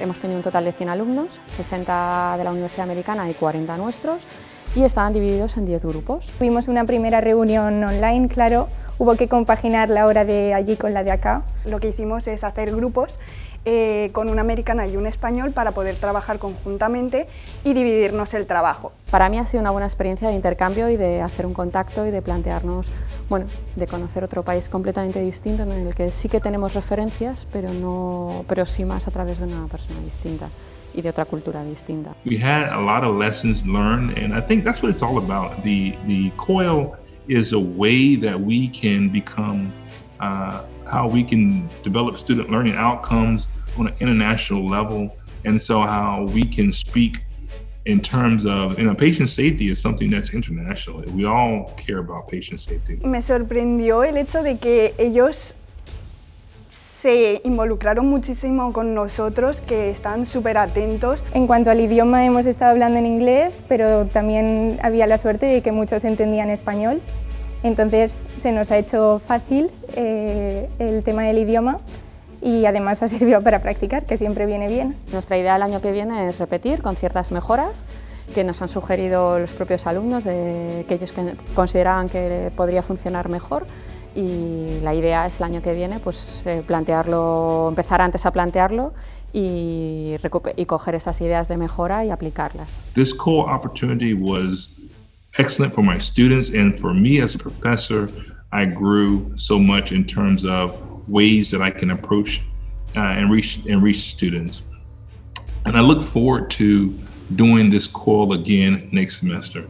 hemos tenido un total de 100 alumnos, 60 de la Universidad Americana y 40 nuestros, y estaban divididos en 10 grupos. Tuvimos una primera reunión online, claro, hubo que compaginar la hora de allí con la de acá. Lo que hicimos es hacer grupos eh, con una americana y un español para poder trabajar conjuntamente y dividirnos el trabajo. Para mí ha sido una buena experiencia de intercambio y de hacer un contacto y de plantearnos, bueno, de conocer otro país completamente distinto en el que sí que tenemos referencias, pero, no, pero sí más a través de una persona distinta y de otra cultura distinta. We had a lot of lessons learned and I think that's what it's all about. The, the COIL is a way that we can become uh, how we can develop student learning outcomes on an international level. And so how we can speak in terms of, you know, patient safety is something that's international. We all care about patient safety. Me sorprendió el hecho de que ellos se involucraron muchísimo con nosotros, que están súper atentos. En cuanto al idioma, hemos estado hablando en inglés, pero también había la suerte de que muchos entendían español. Entonces se nos ha hecho fácil eh, el tema del idioma y además ha servido para practicar, que siempre viene bien. Nuestra idea el año que viene es repetir con ciertas mejoras que nos han sugerido los propios alumnos, de, que ellos consideraban que podría funcionar mejor y la idea es el año que viene pues, eh, plantearlo, empezar antes a plantearlo y, y coger esas ideas de mejora y aplicarlas. This core opportunity was excellent for my students and for me as a professor. I grew so much in terms of ways that I can approach uh, and reach and reach students. And I look forward to doing this call again next semester.